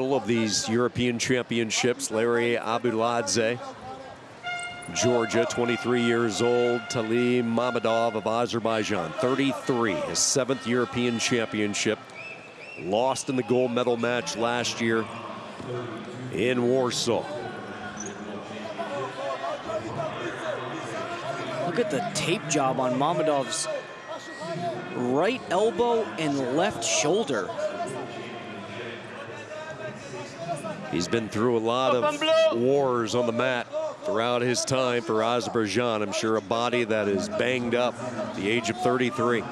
of these European Championships, Larry Abuladze, Georgia, 23 years old, Taleh Mamadov of Azerbaijan, 33, his seventh European Championship. Lost in the gold medal match last year in Warsaw. Look at the tape job on Mamadov's right elbow and left shoulder. He's been through a lot of wars on the mat throughout his time for Azerbaijan. I'm sure a body that is banged up the age of 33.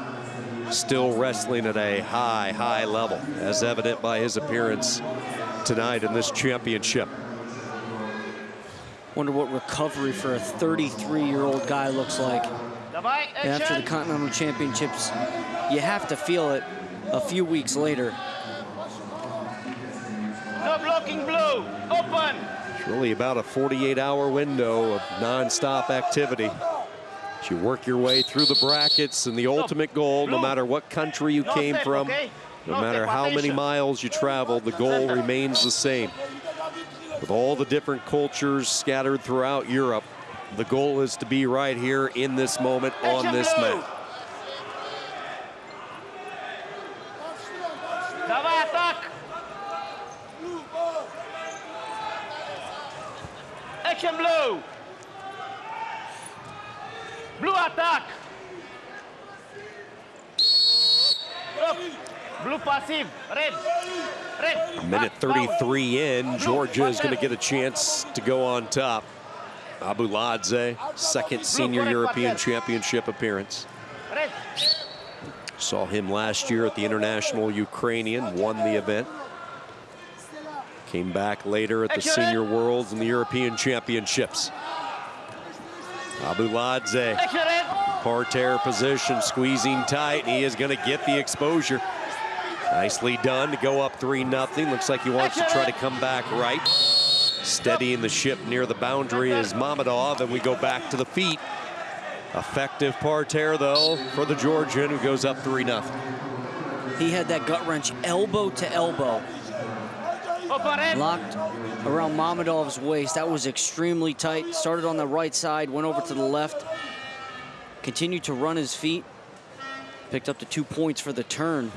Still wrestling at a high, high level, as evident by his appearance tonight in this championship. Wonder what recovery for a 33-year-old guy looks like. After the Continental Championships, you have to feel it a few weeks later. Blue, open. It's really about a 48-hour window of nonstop activity. As you work your way through the brackets and the ultimate goal, Blue. no matter what country you no came from, okay? no, no matter how many miles you travel, the goal remains the same. With all the different cultures scattered throughout Europe, the goal is to be right here in this moment on this mat. map. Blue attack. Up. Blue passive. Red. Red. Minute 33 in. Georgia is going to get a chance to go on top. Abuladze, second senior European championship appearance. Saw him last year at the International Ukrainian, won the event. Came back later at the Senior Worlds and the European Championships. Abuladze, Action red. parterre position, squeezing tight, and he is going to get the exposure. Nicely done to go up 3 nothing. Looks like he wants to try to come back right. Steadying the ship near the boundary is Mammadov, and we go back to the feet. Effective parterre, though, for the Georgian, who goes up 3 nothing. He had that gut wrench elbow to elbow, Open red. Locked around Mamadov's waist. That was extremely tight. Started on the right side, went over to the left, continued to run his feet, picked up the two points for the turn.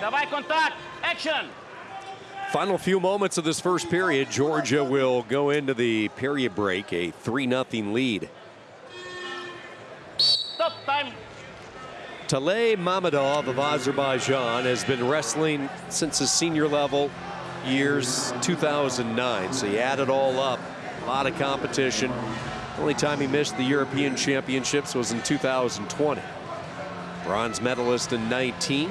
Давай контакт. Action. Final few moments of this first period, Georgia will go into the period break, a 3-0 lead. Taleh Mamadov of Azerbaijan has been wrestling since his senior level years 2009. So you add it all up, a lot of competition. Only time he missed the European Championships was in 2020. Bronze medalist in 19.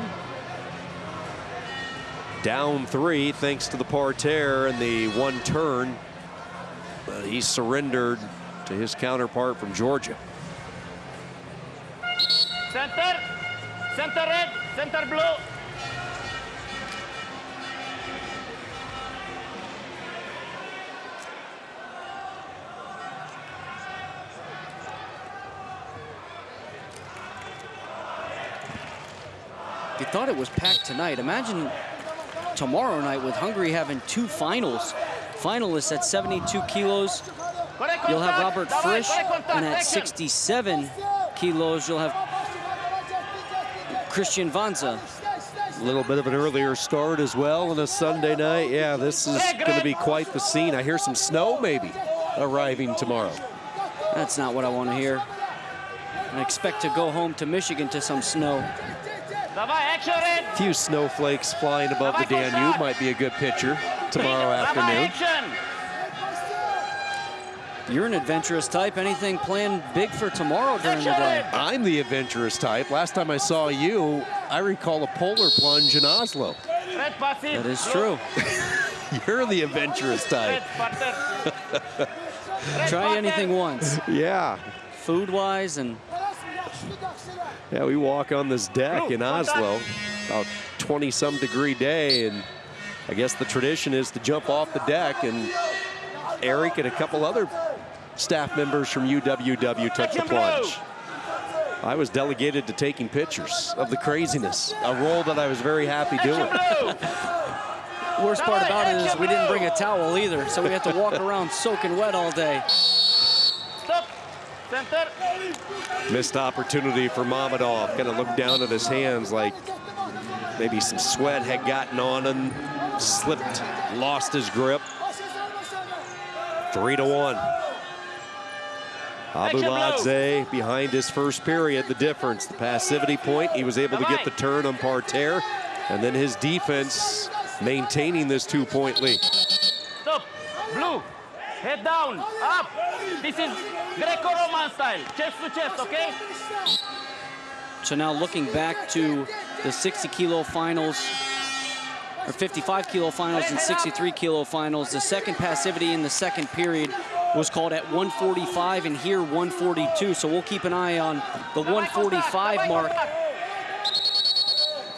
Down three thanks to the parterre and the one turn. But he surrendered to his counterpart from Georgia. Center. Center red. Center blue. You thought it was packed tonight. Imagine tomorrow night with Hungary having two finals. Finalists at 72 kilos. You'll have Robert Fritsch, and at 67 kilos, you'll have Christian Vancza. A little bit of an earlier start as well on a Sunday night. Yeah, this is going to be quite the scene. I hear some snow maybe arriving tomorrow. That's not what I want to hear. I expect to go home to Michigan to some snow. A few snowflakes flying above the Danube might be a good picture tomorrow afternoon action. You're an adventurous type. Anything planned big for tomorrow during the day? I'm the adventurous type. Last time I saw you, I recall a polar plunge in Oslo. That is true. You're the adventurous type. Red partner. Red Try anything once, Yeah. food-wise, and Yeah, we walk on this deck in Oslo, about 20 some degree day, and I guess the tradition is to jump off the deck, and Eric and a couple other staff members from UWW took the plunge. I was delegated to taking pictures of the craziness, a role that I was very happy doing. Blue. worst part about it is we didn't bring a towel either, so we had to walk around soaking wet all day. Missed opportunity for Mamadov. Kind of looked down at his hands like maybe some sweat had gotten on him, slipped, lost his grip. Three to one. Abuladze behind his first period. The difference, the passivity point. He was able to get the turn on Parterre. And then his defense maintaining this two-point lead. Stop. Blue. Head down. Up. This is Greco-Roman style. Chest to chest, okay? So now looking back to the 60 kilo finals, or 55 kilo finals and 63 kilo finals, the second passivity in the second period was called at 145 and here 142. So we'll keep an eye on the 145 mark.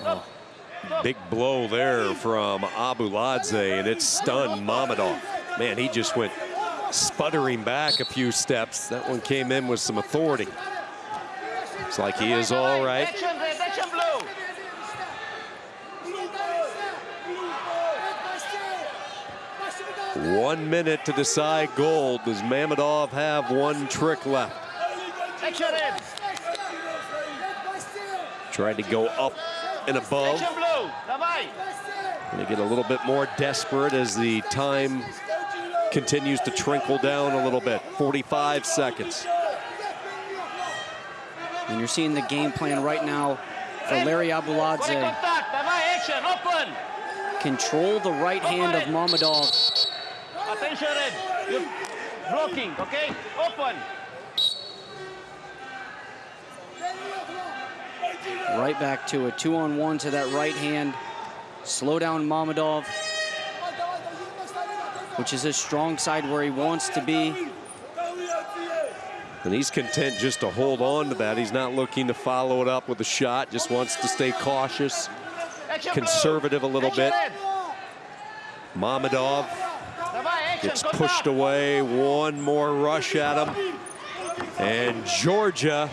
Oh, big blow there from Abu Abuladze, and it stunned Mamadov. Man, he just went sputtering back a few steps. That one came in with some authority. Looks like he is all right. Action red, action blue. One minute to decide gold. Does Mamadov have one trick left? Tried to go up and above. Going to get a little bit more desperate as the time continues to trickle down a little bit. 45 seconds. And you're seeing the game plan right now for Larry Abuladze. Control the right hand of Mamadov Attention red. You're blocking, okay? Open. Right back to a two-on-one to that right hand. Slow down Mamadov, which is his strong side where he wants to be. And he's content just to hold on to that. He's not looking to follow it up with a shot, just wants to stay cautious, conservative a little bit. Mamadov gets pushed away, one more rush at him. And Georgia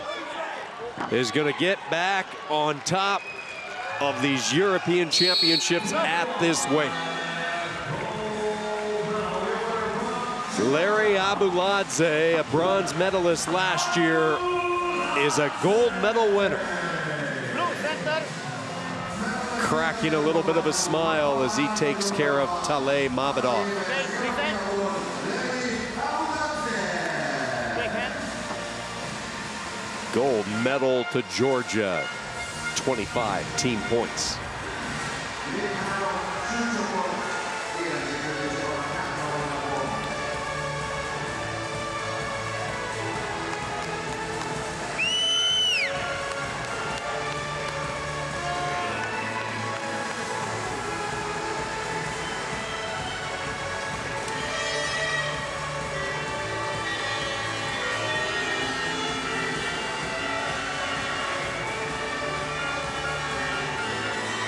is going to get back on top of these European championships at this weight. Larry Abuladze, a bronze medalist last year, is a gold medal winner. Cracking a little bit of a smile as he takes care of Taleh Mamadov. Gold medal to Georgia, 25 team points.